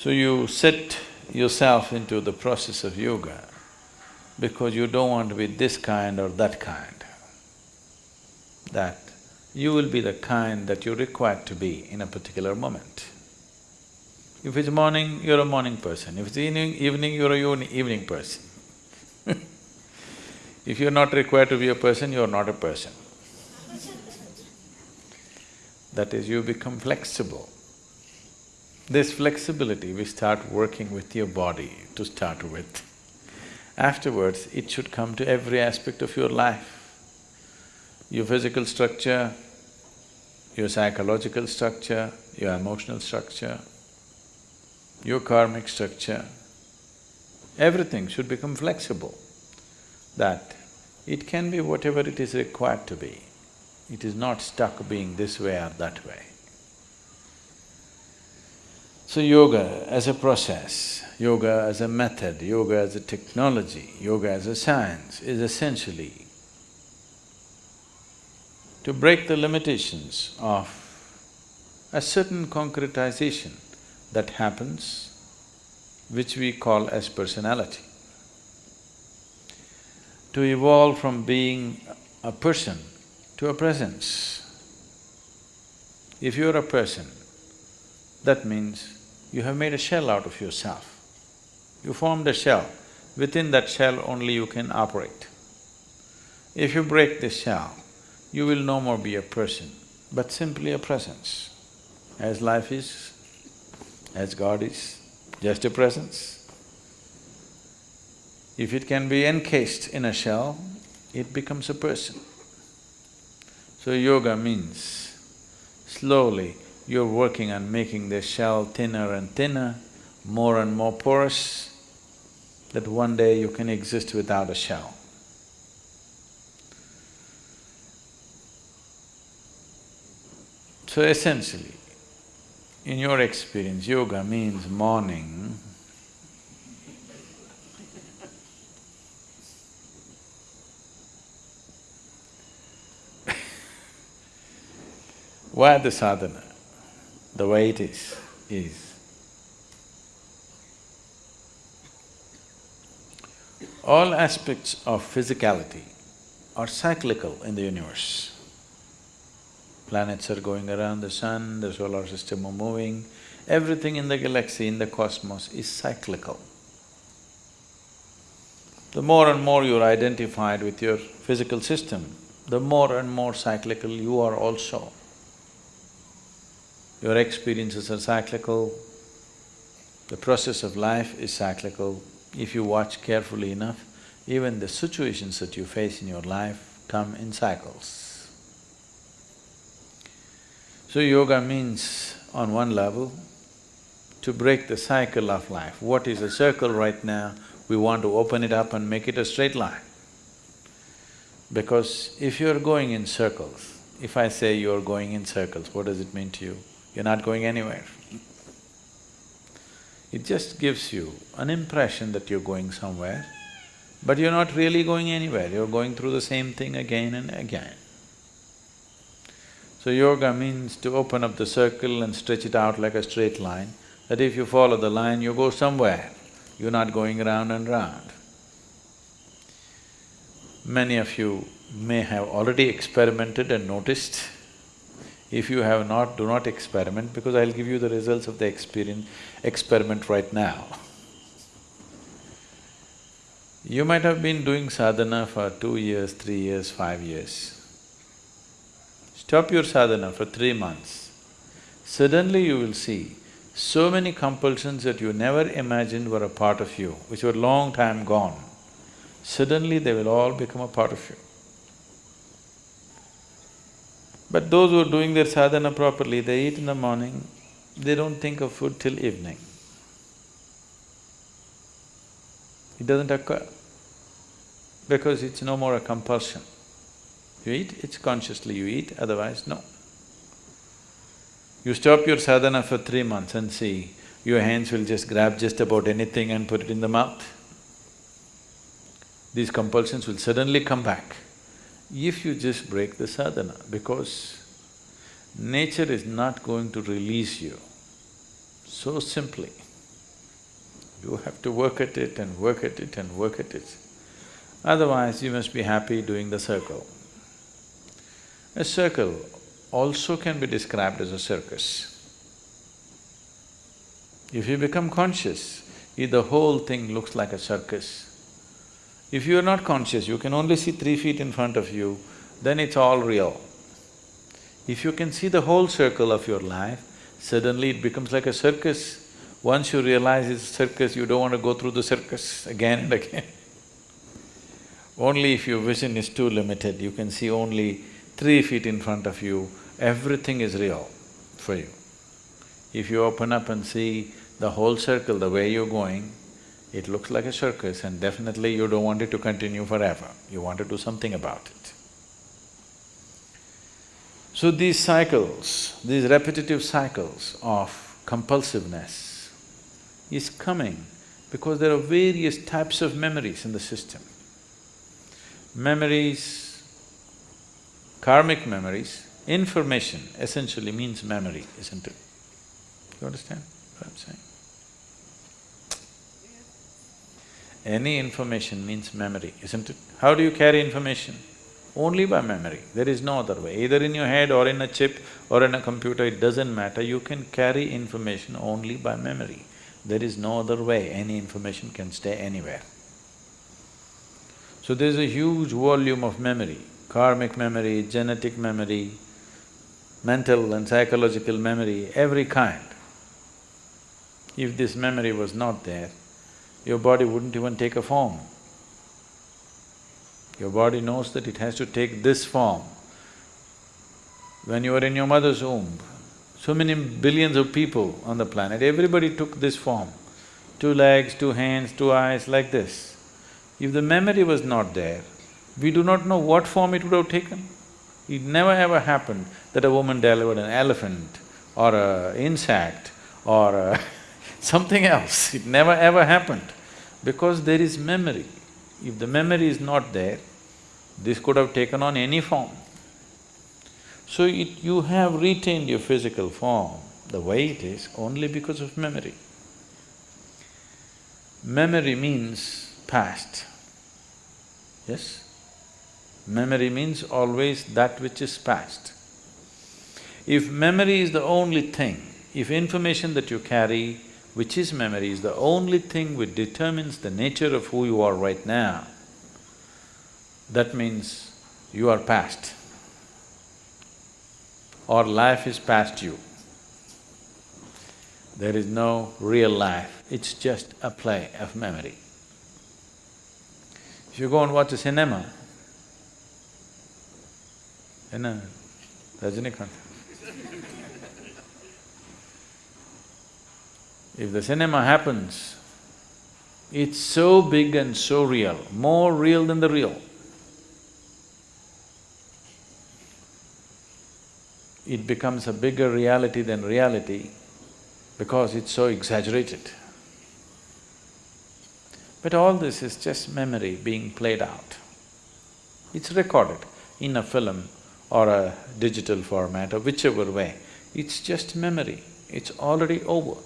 So you set yourself into the process of yoga because you don't want to be this kind or that kind. That you will be the kind that you're required to be in a particular moment. If it's morning, you're a morning person. If it's evening, evening, you're a evening person. if you're not required to be a person, you're not a person. that is, you become flexible. This flexibility, we start working with your body to start with. Afterwards, it should come to every aspect of your life your physical structure, your psychological structure, your emotional structure, your karmic structure, everything should become flexible, that it can be whatever it is required to be. It is not stuck being this way or that way. So yoga as a process, yoga as a method, yoga as a technology, yoga as a science is essentially to break the limitations of a certain concretization that happens, which we call as personality. To evolve from being a person to a presence. If you're a person, that means you have made a shell out of yourself. You formed a shell, within that shell only you can operate. If you break this shell, you will no more be a person, but simply a presence. As life is, as God is, just a presence. If it can be encased in a shell, it becomes a person. So yoga means slowly you're working on making the shell thinner and thinner, more and more porous, that one day you can exist without a shell. So essentially, in your experience, yoga means morning Why the sadhana, the way it is, is all aspects of physicality are cyclical in the universe. Planets are going around the sun, the solar system are moving, everything in the galaxy, in the cosmos is cyclical. The more and more you're identified with your physical system, the more and more cyclical you are also. Your experiences are cyclical, the process of life is cyclical. If you watch carefully enough, even the situations that you face in your life come in cycles. So yoga means, on one level, to break the cycle of life. What is a circle right now, we want to open it up and make it a straight line. Because if you're going in circles, if I say you're going in circles, what does it mean to you? You're not going anywhere. It just gives you an impression that you're going somewhere, but you're not really going anywhere, you're going through the same thing again and again. So yoga means to open up the circle and stretch it out like a straight line, that if you follow the line, you go somewhere, you're not going round and round. Many of you may have already experimented and noticed. If you have not, do not experiment because I'll give you the results of the experience… experiment right now. You might have been doing sadhana for two years, three years, five years. Stop your sadhana for three months. Suddenly you will see so many compulsions that you never imagined were a part of you, which were long time gone. Suddenly they will all become a part of you. But those who are doing their sadhana properly, they eat in the morning, they don't think of food till evening. It doesn't occur because it's no more a compulsion. You eat, it's consciously you eat, otherwise no. You stop your sadhana for three months and see, your hands will just grab just about anything and put it in the mouth. These compulsions will suddenly come back if you just break the sadhana, because nature is not going to release you so simply. You have to work at it and work at it and work at it. Otherwise, you must be happy doing the circle. A circle also can be described as a circus. If you become conscious, the whole thing looks like a circus. If you are not conscious, you can only see three feet in front of you, then it's all real. If you can see the whole circle of your life, suddenly it becomes like a circus. Once you realize it's a circus, you don't want to go through the circus again and again. Only if your vision is too limited, you can see only three feet in front of you, everything is real for you. If you open up and see the whole circle, the way you're going, it looks like a circus and definitely you don't want it to continue forever, you want to do something about it. So these cycles, these repetitive cycles of compulsiveness is coming because there are various types of memories in the system. Memories, karmic memories, information essentially means memory, isn't it? You understand what I'm saying? Any information means memory, isn't it? How do you carry information? Only by memory, there is no other way. Either in your head or in a chip or in a computer, it doesn't matter, you can carry information only by memory. There is no other way, any information can stay anywhere. So there's a huge volume of memory, karmic memory, genetic memory, mental and psychological memory, every kind. If this memory was not there, your body wouldn't even take a form. Your body knows that it has to take this form. When you were in your mother's womb, so many billions of people on the planet, everybody took this form. Two legs, two hands, two eyes, like this. If the memory was not there, we do not know what form it would have taken. It never ever happened that a woman delivered an elephant or a insect or a something else. It never ever happened because there is memory. If the memory is not there, this could have taken on any form. So it… you have retained your physical form the way it is only because of memory. Memory means past, yes? Memory means always that which is past. If memory is the only thing, if information that you carry which is memory, is the only thing which determines the nature of who you are right now, that means you are past or life is past you. There is no real life, it's just a play of memory. If you go and watch a cinema, you know, Rajinikanth, If the cinema happens, it's so big and so real, more real than the real. It becomes a bigger reality than reality because it's so exaggerated. But all this is just memory being played out. It's recorded in a film or a digital format or whichever way. It's just memory, it's already over.